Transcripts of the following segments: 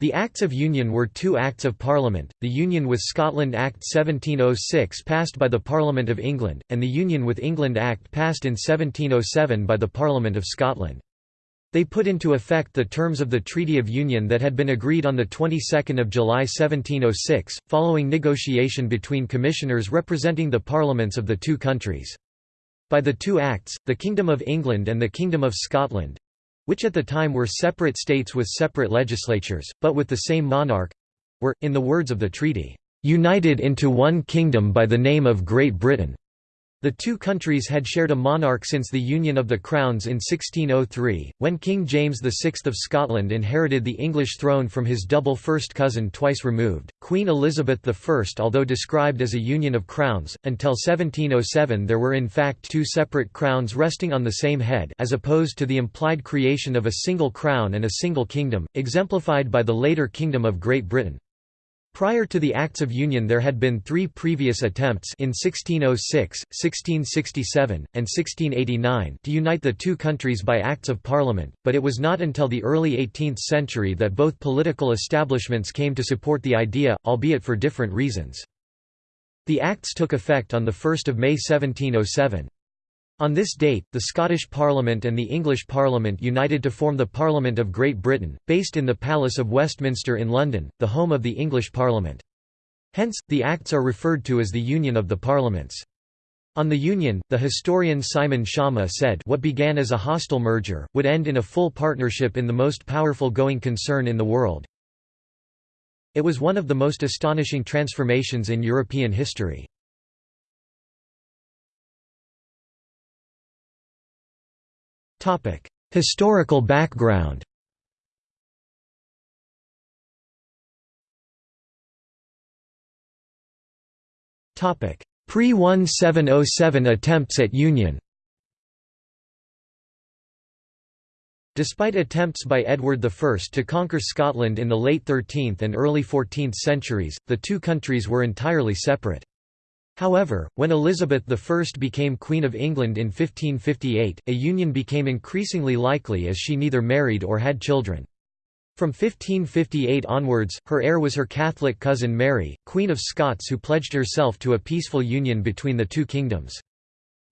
The Acts of Union were two Acts of Parliament, the Union with Scotland Act 1706 passed by the Parliament of England, and the Union with England Act passed in 1707 by the Parliament of Scotland. They put into effect the terms of the Treaty of Union that had been agreed on the 22nd of July 1706, following negotiation between commissioners representing the parliaments of the two countries. By the two acts, the Kingdom of England and the Kingdom of Scotland which at the time were separate states with separate legislatures, but with the same monarch were, in the words of the treaty, "...united into one kingdom by the name of Great Britain." The two countries had shared a monarch since the Union of the Crowns in 1603, when King James VI of Scotland inherited the English throne from his double first cousin twice removed, Queen Elizabeth I. Although described as a union of crowns, until 1707 there were in fact two separate crowns resting on the same head as opposed to the implied creation of a single crown and a single kingdom, exemplified by the later Kingdom of Great Britain. Prior to the Acts of Union there had been three previous attempts in 1606, 1667, and 1689 to unite the two countries by Acts of Parliament, but it was not until the early 18th century that both political establishments came to support the idea, albeit for different reasons. The Acts took effect on 1 May 1707. On this date, the Scottish Parliament and the English Parliament united to form the Parliament of Great Britain, based in the Palace of Westminster in London, the home of the English Parliament. Hence, the Acts are referred to as the Union of the Parliaments. On the Union, the historian Simon Schama said what began as a hostile merger, would end in a full partnership in the most powerful going concern in the world. It was one of the most astonishing transformations in European history. Historical background Pre-1707 attempts at union Despite attempts by Edward I to conquer Scotland in the late 13th and early 14th centuries, the two countries were entirely separate. However, when Elizabeth I became Queen of England in 1558, a union became increasingly likely as she neither married or had children. From 1558 onwards, her heir was her Catholic cousin Mary, Queen of Scots who pledged herself to a peaceful union between the two kingdoms.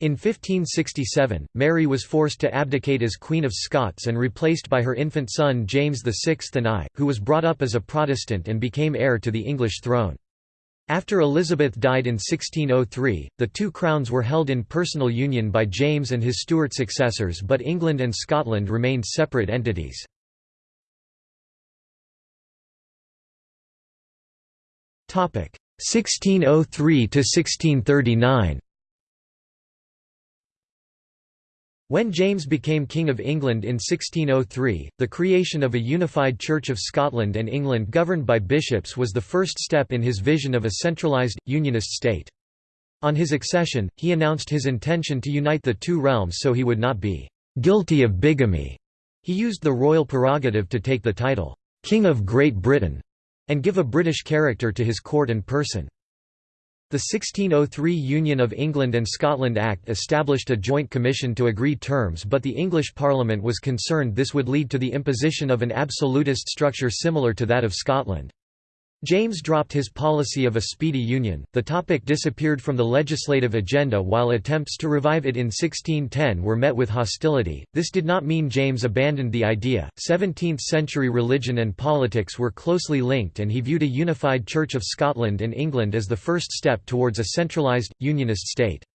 In 1567, Mary was forced to abdicate as Queen of Scots and replaced by her infant son James VI and I, who was brought up as a Protestant and became heir to the English throne. After Elizabeth died in 1603, the two crowns were held in personal union by James and his Stuart successors but England and Scotland remained separate entities. Topic 1603 to 1639 When James became King of England in 1603, the creation of a unified Church of Scotland and England governed by bishops was the first step in his vision of a centralised, unionist state. On his accession, he announced his intention to unite the two realms so he would not be «guilty of bigamy». He used the royal prerogative to take the title «King of Great Britain» and give a British character to his court and person. The 1603 Union of England and Scotland Act established a joint commission to agree terms but the English Parliament was concerned this would lead to the imposition of an absolutist structure similar to that of Scotland. James dropped his policy of a speedy union, the topic disappeared from the legislative agenda while attempts to revive it in 1610 were met with hostility. This did not mean James abandoned the idea. 17th century religion and politics were closely linked, and he viewed a unified Church of Scotland and England as the first step towards a centralised, unionist state.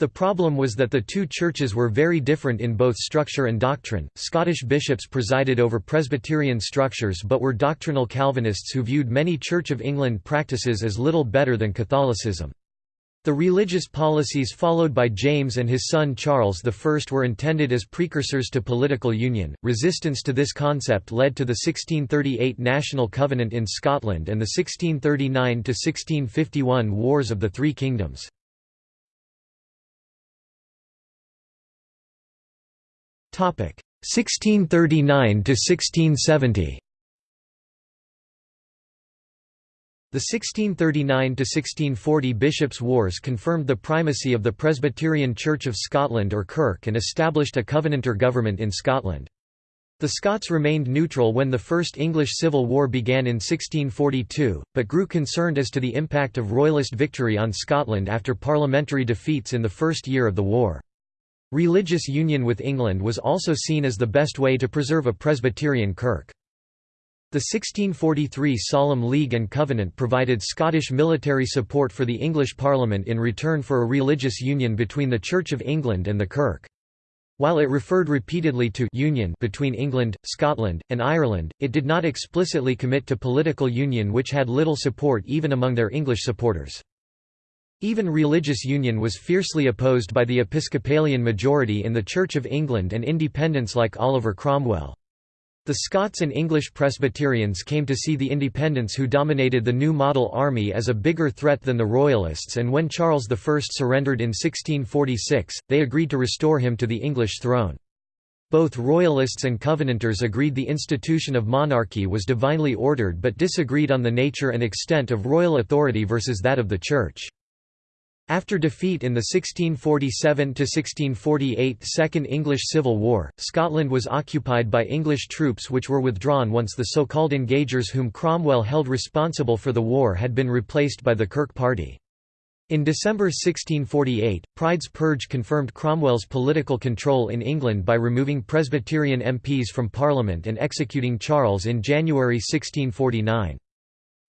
The problem was that the two churches were very different in both structure and doctrine. Scottish bishops presided over Presbyterian structures but were doctrinal Calvinists who viewed many Church of England practices as little better than Catholicism. The religious policies followed by James and his son Charles I were intended as precursors to political union. Resistance to this concept led to the 1638 National Covenant in Scotland and the 1639 1651 Wars of the Three Kingdoms. 1639 to 1670 The 1639–1640 Bishops' Wars confirmed the primacy of the Presbyterian Church of Scotland or Kirk and established a Covenanter government in Scotland. The Scots remained neutral when the First English Civil War began in 1642, but grew concerned as to the impact of Royalist victory on Scotland after parliamentary defeats in the first year of the war. Religious union with England was also seen as the best way to preserve a Presbyterian kirk. The 1643 Solemn League and Covenant provided Scottish military support for the English Parliament in return for a religious union between the Church of England and the Kirk. While it referred repeatedly to union between England, Scotland, and Ireland, it did not explicitly commit to political union which had little support even among their English supporters. Even religious union was fiercely opposed by the Episcopalian majority in the Church of England and independents like Oliver Cromwell. The Scots and English Presbyterians came to see the independents who dominated the new model army as a bigger threat than the Royalists and when Charles I surrendered in 1646, they agreed to restore him to the English throne. Both Royalists and Covenanters agreed the institution of monarchy was divinely ordered but disagreed on the nature and extent of royal authority versus that of the Church. After defeat in the 1647–1648 Second English Civil War, Scotland was occupied by English troops which were withdrawn once the so-called Engagers whom Cromwell held responsible for the war had been replaced by the Kirk Party. In December 1648, Pride's Purge confirmed Cromwell's political control in England by removing Presbyterian MPs from Parliament and executing Charles in January 1649.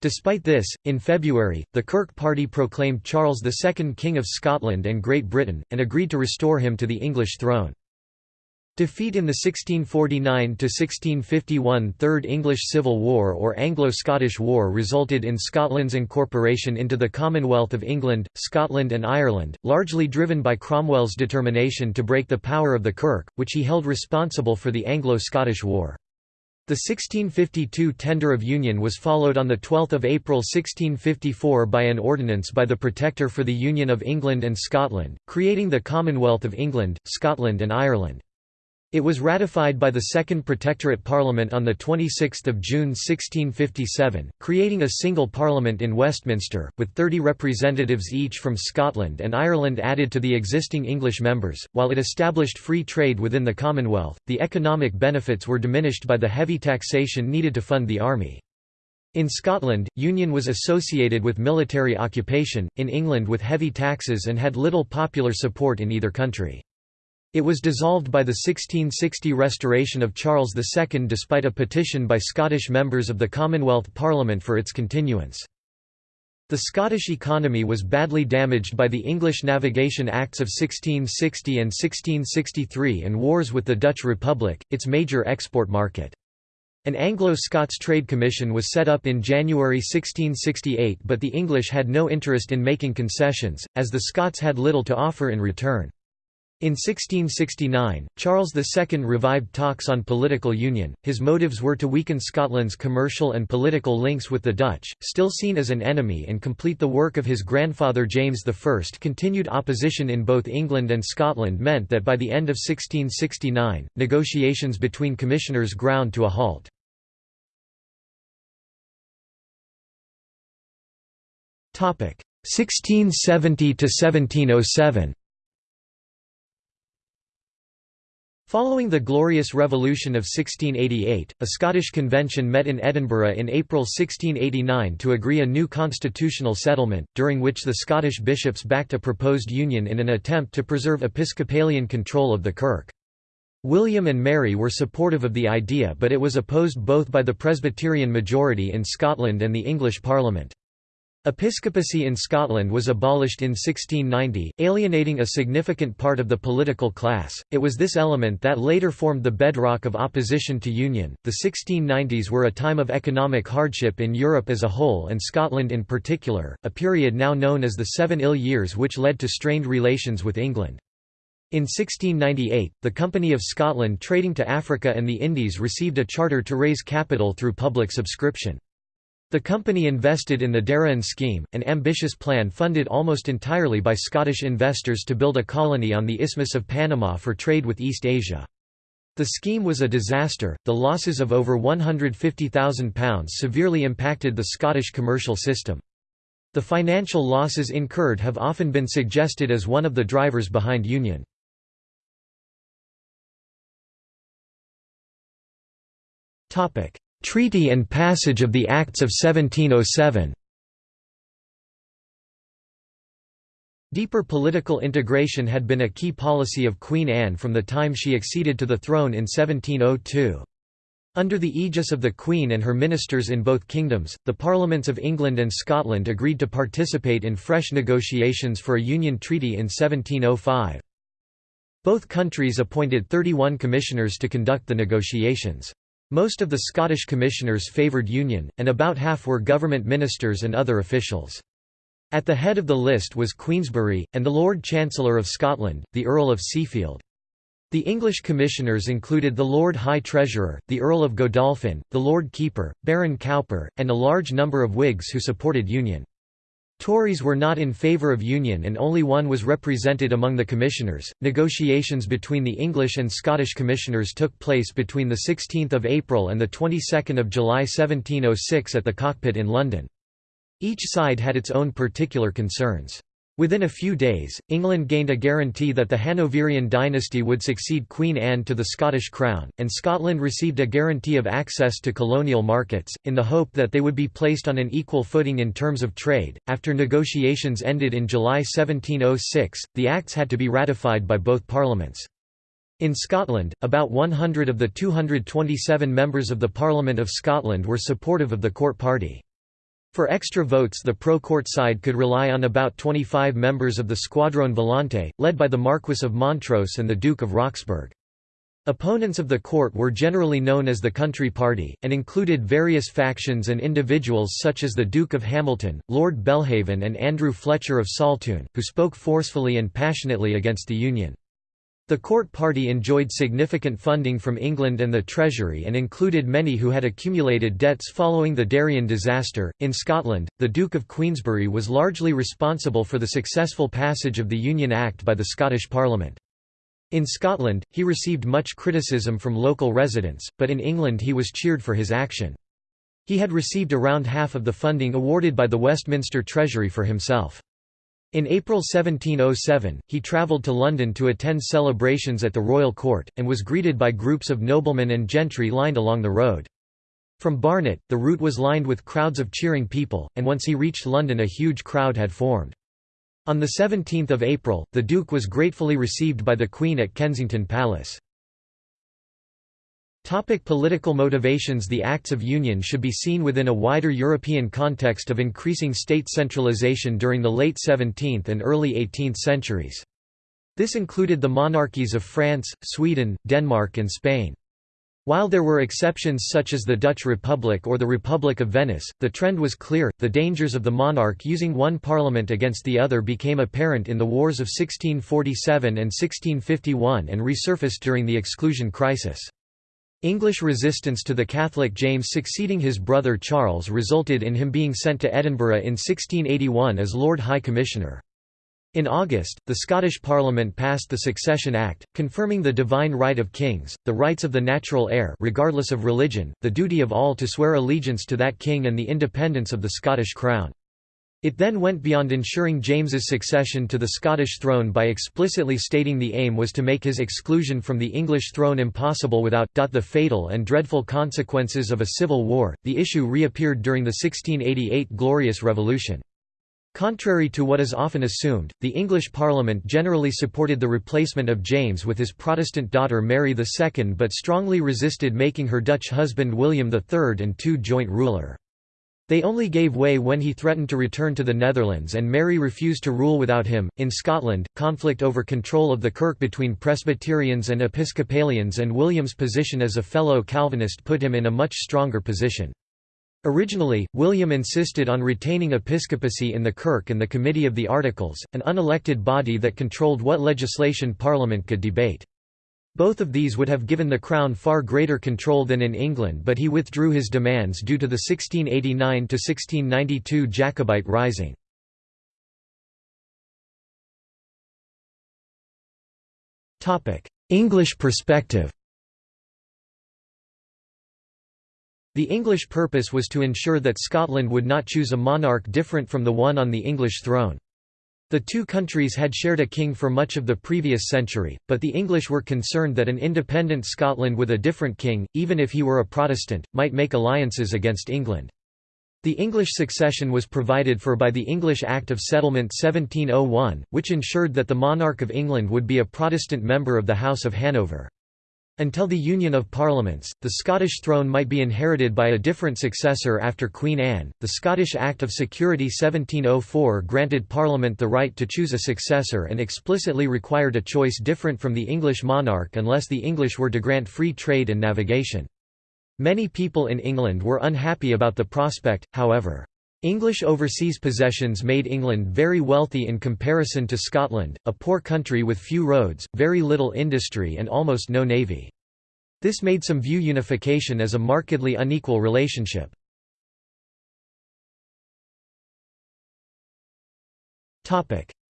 Despite this, in February, the Kirk Party proclaimed Charles II King of Scotland and Great Britain, and agreed to restore him to the English throne. Defeat in the 1649–1651 Third English Civil War or Anglo-Scottish War resulted in Scotland's incorporation into the Commonwealth of England, Scotland and Ireland, largely driven by Cromwell's determination to break the power of the Kirk, which he held responsible for the Anglo-Scottish War. The 1652 Tender of Union was followed on 12 April 1654 by an ordinance by the Protector for the Union of England and Scotland, creating the Commonwealth of England, Scotland and Ireland. It was ratified by the Second Protectorate Parliament on 26 June 1657, creating a single parliament in Westminster, with 30 representatives each from Scotland and Ireland added to the existing English members. While it established free trade within the Commonwealth, the economic benefits were diminished by the heavy taxation needed to fund the army. In Scotland, union was associated with military occupation, in England with heavy taxes and had little popular support in either country. It was dissolved by the 1660 restoration of Charles II despite a petition by Scottish members of the Commonwealth Parliament for its continuance. The Scottish economy was badly damaged by the English Navigation Acts of 1660 and 1663 and wars with the Dutch Republic, its major export market. An Anglo-Scots Trade Commission was set up in January 1668 but the English had no interest in making concessions, as the Scots had little to offer in return. In 1669, Charles II revived talks on political union. His motives were to weaken Scotland's commercial and political links with the Dutch, still seen as an enemy, and complete the work of his grandfather James I. Continued opposition in both England and Scotland meant that by the end of 1669, negotiations between commissioners ground to a halt. Topic 1670 to 1707. Following the Glorious Revolution of 1688, a Scottish convention met in Edinburgh in April 1689 to agree a new constitutional settlement, during which the Scottish bishops backed a proposed union in an attempt to preserve Episcopalian control of the Kirk. William and Mary were supportive of the idea but it was opposed both by the Presbyterian majority in Scotland and the English Parliament. Episcopacy in Scotland was abolished in 1690, alienating a significant part of the political class. It was this element that later formed the bedrock of opposition to union. The 1690s were a time of economic hardship in Europe as a whole and Scotland in particular, a period now known as the Seven Ill Years which led to strained relations with England. In 1698, the Company of Scotland trading to Africa and the Indies received a charter to raise capital through public subscription. The company invested in the Darien scheme, an ambitious plan funded almost entirely by Scottish investors to build a colony on the Isthmus of Panama for trade with East Asia. The scheme was a disaster, the losses of over £150,000 severely impacted the Scottish commercial system. The financial losses incurred have often been suggested as one of the drivers behind union. Treaty and passage of the Acts of 1707 Deeper political integration had been a key policy of Queen Anne from the time she acceded to the throne in 1702. Under the aegis of the Queen and her ministers in both kingdoms, the Parliaments of England and Scotland agreed to participate in fresh negotiations for a Union Treaty in 1705. Both countries appointed 31 commissioners to conduct the negotiations. Most of the Scottish commissioners favoured union, and about half were government ministers and other officials. At the head of the list was Queensberry, and the Lord Chancellor of Scotland, the Earl of Seafield. The English commissioners included the Lord High Treasurer, the Earl of Godolphin, the Lord Keeper, Baron Cowper, and a large number of Whigs who supported Union. Tories were not in favour of Union and only one was represented among the commissioners. Negotiations between the English and Scottish commissioners took place between the 16th of April and the 22nd of July 1706 at the Cockpit in London. Each side had its own particular concerns. Within a few days, England gained a guarantee that the Hanoverian dynasty would succeed Queen Anne to the Scottish crown, and Scotland received a guarantee of access to colonial markets, in the hope that they would be placed on an equal footing in terms of trade. After negotiations ended in July 1706, the acts had to be ratified by both parliaments. In Scotland, about 100 of the 227 members of the Parliament of Scotland were supportive of the court party. For extra votes the pro-court side could rely on about 25 members of the Squadrone Volante, led by the Marquis of Montrose and the Duke of Roxburgh. Opponents of the court were generally known as the Country Party, and included various factions and individuals such as the Duke of Hamilton, Lord Belhaven and Andrew Fletcher of Saltoun, who spoke forcefully and passionately against the Union. The court party enjoyed significant funding from England and the Treasury and included many who had accumulated debts following the Darien disaster. In Scotland, the Duke of Queensberry was largely responsible for the successful passage of the Union Act by the Scottish Parliament. In Scotland, he received much criticism from local residents, but in England he was cheered for his action. He had received around half of the funding awarded by the Westminster Treasury for himself. In April 1707, he travelled to London to attend celebrations at the royal court, and was greeted by groups of noblemen and gentry lined along the road. From Barnet, the route was lined with crowds of cheering people, and once he reached London a huge crowd had formed. On 17 April, the Duke was gratefully received by the Queen at Kensington Palace. Topic political motivations The Acts of Union should be seen within a wider European context of increasing state centralization during the late 17th and early 18th centuries. This included the monarchies of France, Sweden, Denmark and Spain. While there were exceptions such as the Dutch Republic or the Republic of Venice, the trend was clear. The dangers of the monarch using one parliament against the other became apparent in the wars of 1647 and 1651 and resurfaced during the exclusion crisis. English resistance to the Catholic James succeeding his brother Charles resulted in him being sent to Edinburgh in 1681 as Lord High Commissioner. In August, the Scottish Parliament passed the Succession Act, confirming the divine right of kings, the rights of the natural heir regardless of religion, the duty of all to swear allegiance to that king and the independence of the Scottish crown. It then went beyond ensuring James's succession to the Scottish throne by explicitly stating the aim was to make his exclusion from the English throne impossible without the fatal and dreadful consequences of a civil war. The issue reappeared during the 1688 Glorious Revolution. Contrary to what is often assumed, the English Parliament generally supported the replacement of James with his Protestant daughter Mary II but strongly resisted making her Dutch husband William III and II joint ruler. They only gave way when he threatened to return to the Netherlands and Mary refused to rule without him. In Scotland, conflict over control of the kirk between Presbyterians and Episcopalians and William's position as a fellow Calvinist put him in a much stronger position. Originally, William insisted on retaining episcopacy in the Kirk and the Committee of the Articles, an unelected body that controlled what legislation Parliament could debate. Both of these would have given the Crown far greater control than in England but he withdrew his demands due to the 1689–1692 Jacobite Rising. English perspective The English purpose was to ensure that Scotland would not choose a monarch different from the one on the English throne. The two countries had shared a king for much of the previous century, but the English were concerned that an independent Scotland with a different king, even if he were a Protestant, might make alliances against England. The English succession was provided for by the English Act of Settlement 1701, which ensured that the monarch of England would be a Protestant member of the House of Hanover. Until the Union of Parliaments, the Scottish throne might be inherited by a different successor after Queen Anne. The Scottish Act of Security 1704 granted Parliament the right to choose a successor and explicitly required a choice different from the English monarch unless the English were to grant free trade and navigation. Many people in England were unhappy about the prospect, however. English overseas possessions made England very wealthy in comparison to Scotland, a poor country with few roads, very little industry and almost no navy. This made some view unification as a markedly unequal relationship.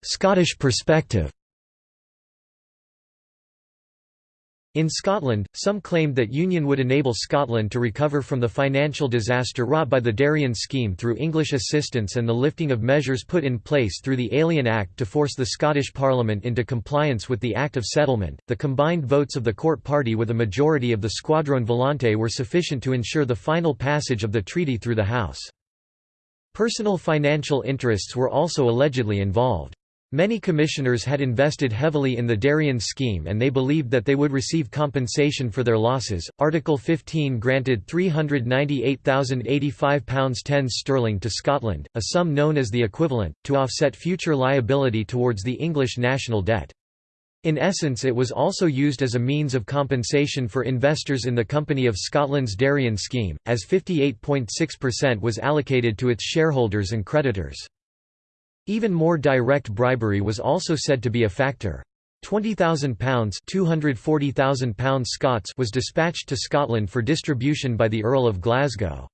Scottish perspective In Scotland, some claimed that union would enable Scotland to recover from the financial disaster wrought by the Darien scheme through English assistance and the lifting of measures put in place through the Alien Act to force the Scottish Parliament into compliance with the Act of Settlement. The combined votes of the court party with a majority of the Squadrone Volante were sufficient to ensure the final passage of the treaty through the House. Personal financial interests were also allegedly involved. Many commissioners had invested heavily in the Darien scheme and they believed that they would receive compensation for their losses. Article 15 granted £398,085 10 sterling to Scotland, a sum known as the equivalent, to offset future liability towards the English national debt. In essence it was also used as a means of compensation for investors in the Company of Scotland's Darien scheme, as 58.6% was allocated to its shareholders and creditors. Even more direct bribery was also said to be a factor. £20,000 pounds Scots was dispatched to Scotland for distribution by the Earl of Glasgow.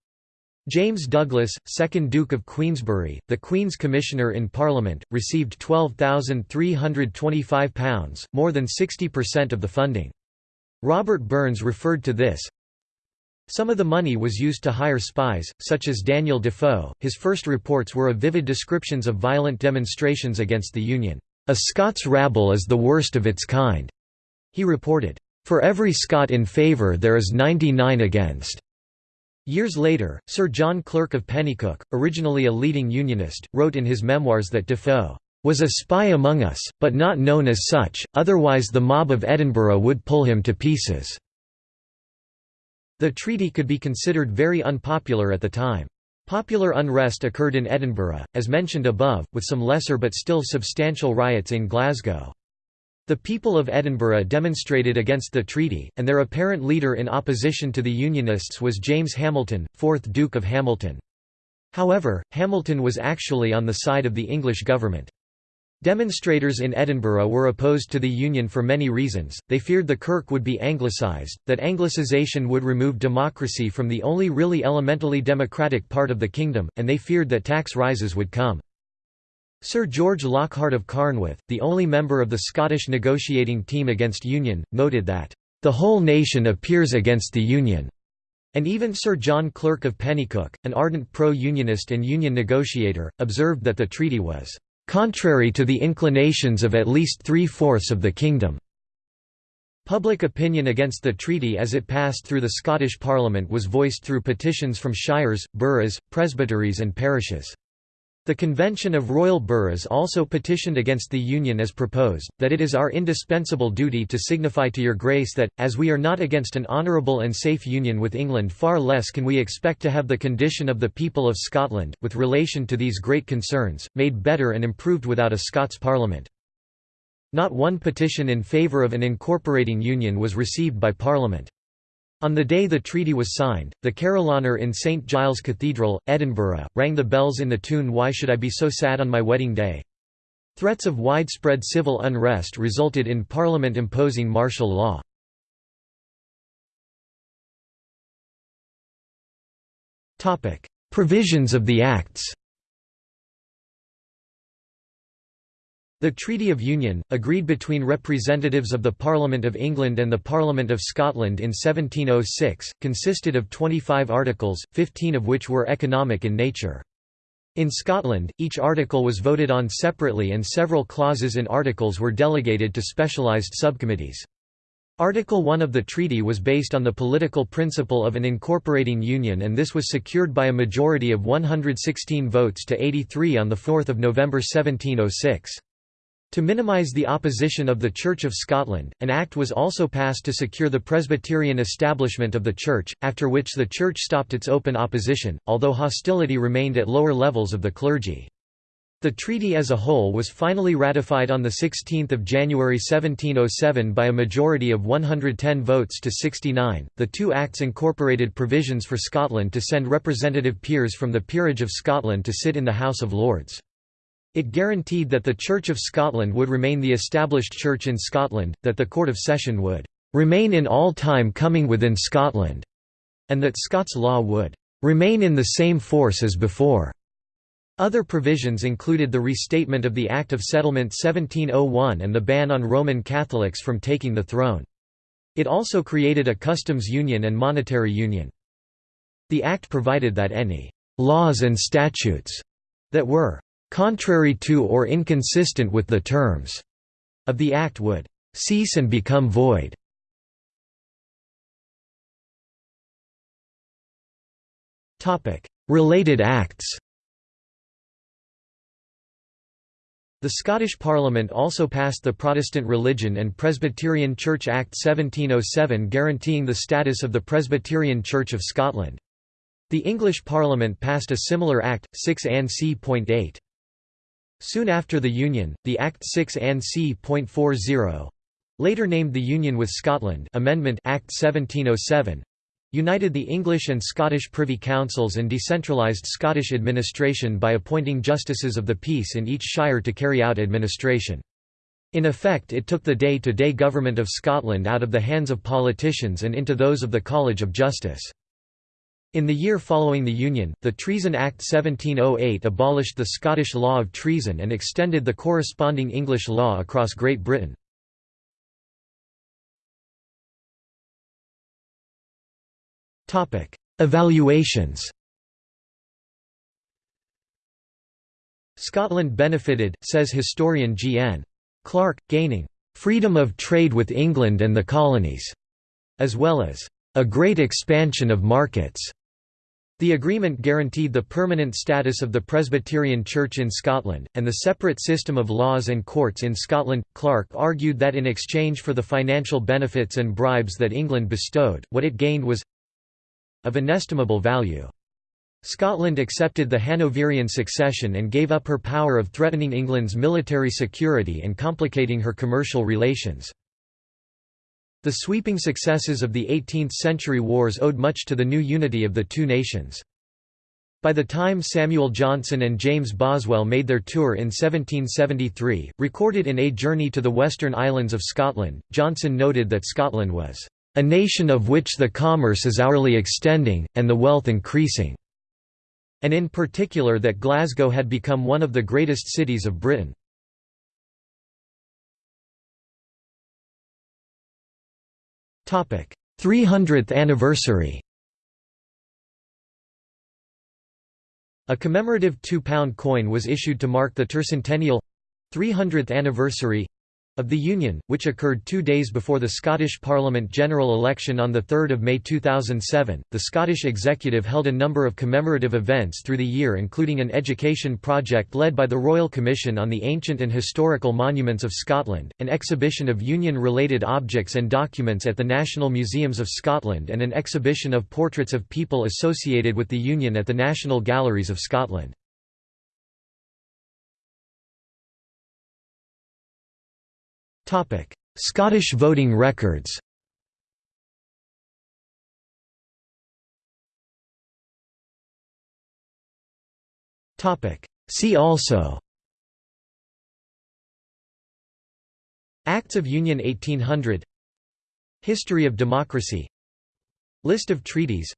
James Douglas, 2nd Duke of Queensberry, the Queen's Commissioner in Parliament, received £12,325, more than 60% of the funding. Robert Burns referred to this, some of the money was used to hire spies, such as Daniel Defoe. His first reports were of vivid descriptions of violent demonstrations against the Union. A Scots rabble is the worst of its kind, he reported. For every Scot in favour there is 99 against. Years later, Sir John Clerk of Penicuik, originally a leading Unionist, wrote in his memoirs that Defoe was a spy among us, but not known as such, otherwise the mob of Edinburgh would pull him to pieces. The treaty could be considered very unpopular at the time. Popular unrest occurred in Edinburgh, as mentioned above, with some lesser but still substantial riots in Glasgow. The people of Edinburgh demonstrated against the treaty, and their apparent leader in opposition to the Unionists was James Hamilton, 4th Duke of Hamilton. However, Hamilton was actually on the side of the English government. Demonstrators in Edinburgh were opposed to the Union for many reasons, they feared the Kirk would be anglicised, that anglicisation would remove democracy from the only really elementally democratic part of the kingdom, and they feared that tax rises would come. Sir George Lockhart of Carnwath, the only member of the Scottish negotiating team against Union, noted that, "...the whole nation appears against the Union." And even Sir John Clerk of Penicuik, an ardent pro-Unionist and Union negotiator, observed that the treaty was contrary to the inclinations of at least three-fourths of the kingdom. Public opinion against the treaty as it passed through the Scottish Parliament was voiced through petitions from shires, boroughs, presbyteries and parishes. The Convention of Royal Boroughs also petitioned against the Union as proposed, that it is our indispensable duty to signify to your grace that, as we are not against an honourable and safe union with England far less can we expect to have the condition of the people of Scotland, with relation to these great concerns, made better and improved without a Scots Parliament. Not one petition in favour of an incorporating union was received by Parliament. On the day the treaty was signed, the carillonneur in St Giles Cathedral, Edinburgh, rang the bells in the tune Why Should I Be So Sad on My Wedding Day? Threats of widespread civil unrest resulted in Parliament imposing martial law. Provisions of the Acts The Treaty of Union, agreed between representatives of the Parliament of England and the Parliament of Scotland in 1706, consisted of 25 articles, 15 of which were economic in nature. In Scotland, each article was voted on separately and several clauses in articles were delegated to specialised subcommittees. Article 1 of the treaty was based on the political principle of an incorporating union and this was secured by a majority of 116 votes to 83 on 4 November 1706. To minimise the opposition of the Church of Scotland, an act was also passed to secure the Presbyterian establishment of the Church, after which the Church stopped its open opposition, although hostility remained at lower levels of the clergy. The treaty as a whole was finally ratified on 16 January 1707 by a majority of 110 votes to 69. The two acts incorporated provisions for Scotland to send representative peers from the Peerage of Scotland to sit in the House of Lords. It guaranteed that the Church of Scotland would remain the established church in Scotland, that the Court of Session would remain in all time coming within Scotland, and that Scots law would remain in the same force as before. Other provisions included the restatement of the Act of Settlement 1701 and the ban on Roman Catholics from taking the throne. It also created a customs union and monetary union. The Act provided that any «laws and statutes» that were «contrary to or inconsistent with the terms» of the Act would «cease and become void». Topic: Related acts The Scottish Parliament also passed the Protestant Religion and Presbyterian Church Act 1707 guaranteeing the status of the Presbyterian Church of Scotland. The English Parliament passed a similar Act, 6 Ann c.8. Soon after the Union, the Act 6 Ann c.40 later named the Union with Scotland Amendment Act 1707 united the English and Scottish Privy Councils and decentralised Scottish administration by appointing justices of the peace in each shire to carry out administration. In effect it took the day-to-day -day government of Scotland out of the hands of politicians and into those of the College of Justice. In the year following the Union, the Treason Act 1708 abolished the Scottish law of treason and extended the corresponding English law across Great Britain. Evaluations Scotland benefited, says historian G. N. Clark, gaining "...freedom of trade with England and the colonies", as well as "...a great expansion of markets." The agreement guaranteed the permanent status of the Presbyterian Church in Scotland, and the separate system of laws and courts in Scotland. Clark argued that in exchange for the financial benefits and bribes that England bestowed, what it gained was of inestimable value. Scotland accepted the Hanoverian succession and gave up her power of threatening England's military security and complicating her commercial relations. The sweeping successes of the 18th-century wars owed much to the new unity of the two nations. By the time Samuel Johnson and James Boswell made their tour in 1773, recorded in A Journey to the Western Islands of Scotland, Johnson noted that Scotland was a nation of which the commerce is hourly extending, and the wealth increasing", and in particular that Glasgow had become one of the greatest cities of Britain. 300th anniversary. A commemorative £2 coin was issued to mark the tercentennial 300th anniversary of the Union, which occurred two days before the Scottish Parliament general election on 3 May 2007. The Scottish Executive held a number of commemorative events through the year, including an education project led by the Royal Commission on the Ancient and Historical Monuments of Scotland, an exhibition of Union related objects and documents at the National Museums of Scotland, and an exhibition of portraits of people associated with the Union at the National Galleries of Scotland. Scottish voting records Topic: See also Acts of Union 1800 History of democracy List of treaties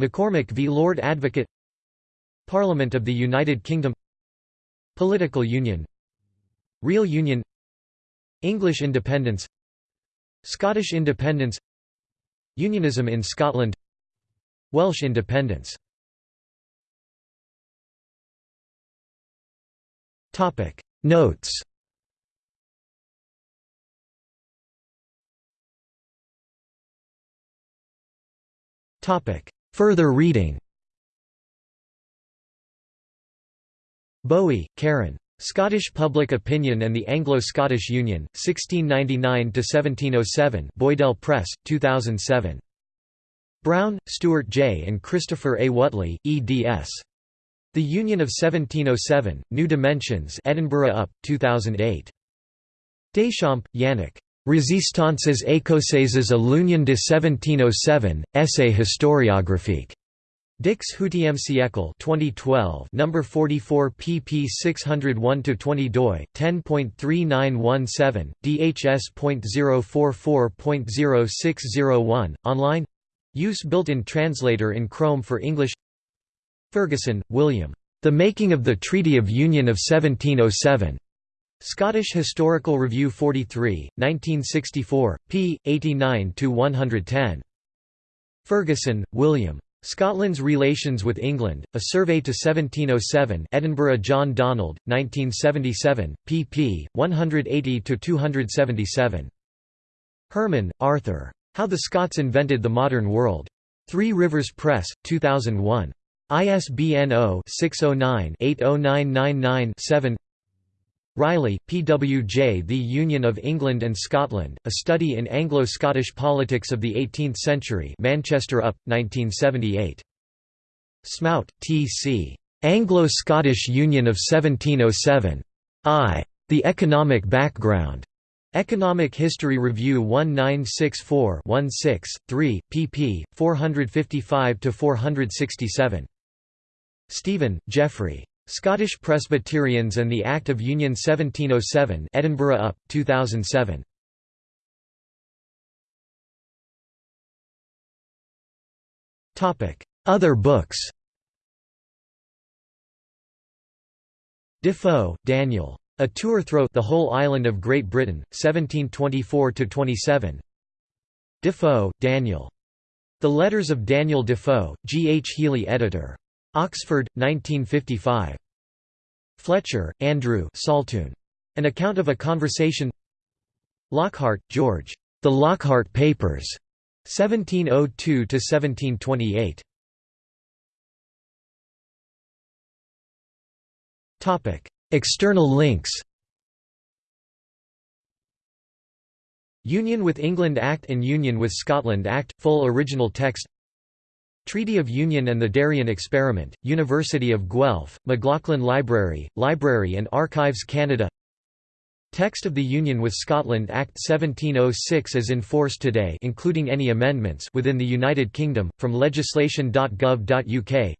McCormick v. Lord Advocate Parliament of the United Kingdom Political Union Real Union English independence Scottish independence Unionism in Scotland Welsh independence. Topic. Notes. Topic. Further reading. Bowie, Karen. Scottish Public Opinion and the Anglo-Scottish Union, 1699–1707 Boydell Press, 2007. Brown, Stuart J. and Christopher A. Whatley, eds. The Union of 1707, New Dimensions Edinburgh UP, 2008. Deschamps, Yannick. Résistances écossaises à l'Union de 1707, Essai historiographique. Dix Huitième siècle 2012 number 44 pp 601 to 20. doi, 10.3917, dhs.044.0601, online Use built-in translator in Chrome for English Ferguson, William. The Making of the Treaty of Union of 1707. Scottish Historical Review 43, 1964, p. 89 to 110. Ferguson, William. Scotland's Relations with England, A Survey to 1707 Edinburgh John Donald, 1977, pp. 180–277. Herman, Arthur. How the Scots Invented the Modern World. Three Rivers Press, 2001. ISBN 0-609-80999-7 Riley, P. W. J. The Union of England and Scotland, A Study in Anglo-Scottish Politics of the Eighteenth Century Manchester UP, 1978. Smout, T. C. Anglo-Scottish Union of 1707. I. The Economic Background. Economic History Review 1964-16, 3, pp. 455–467. Stephen, Jeffrey. Scottish Presbyterians and the Act of Union 1707 Edinburgh UP, 2007. Other books Defoe, Daniel. A Tour Through the Whole Island of Great Britain, 1724–27 Defoe, Daniel. The Letters of Daniel Defoe, G. H. Healy editor. Oxford, 1955. Fletcher, Andrew Saltoun. An account of a conversation Lockhart, George. The Lockhart Papers. 1702–1728. External links Union with England Act and Union with Scotland Act, full original text Treaty of Union and the Darien Experiment, University of Guelph, McLaughlin Library, Library and Archives Canada Text of the Union with Scotland Act 1706 as force today including any amendments within the United Kingdom, from legislation.gov.uk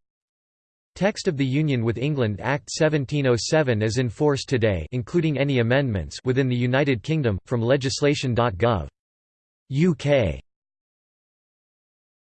Text of the Union with England Act 1707 as force today including any amendments within the United Kingdom, from legislation.gov. UK